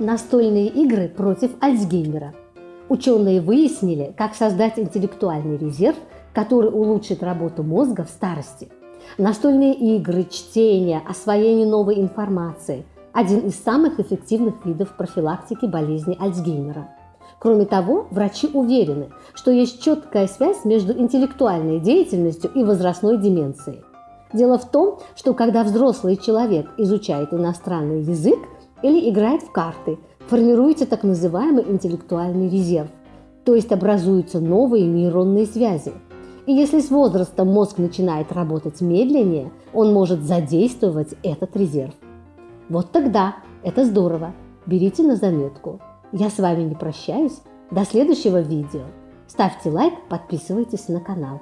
Настольные игры против Альцгеймера. Ученые выяснили, как создать интеллектуальный резерв, который улучшит работу мозга в старости. Настольные игры, чтение, освоение новой информации – один из самых эффективных видов профилактики болезни Альцгеймера. Кроме того, врачи уверены, что есть четкая связь между интеллектуальной деятельностью и возрастной деменцией. Дело в том, что когда взрослый человек изучает иностранный язык, или играет в карты, формируется так называемый интеллектуальный резерв, то есть образуются новые нейронные связи. И если с возрастом мозг начинает работать медленнее, он может задействовать этот резерв. Вот тогда это здорово. Берите на заметку. Я с вами не прощаюсь. До следующего видео. Ставьте лайк, подписывайтесь на канал.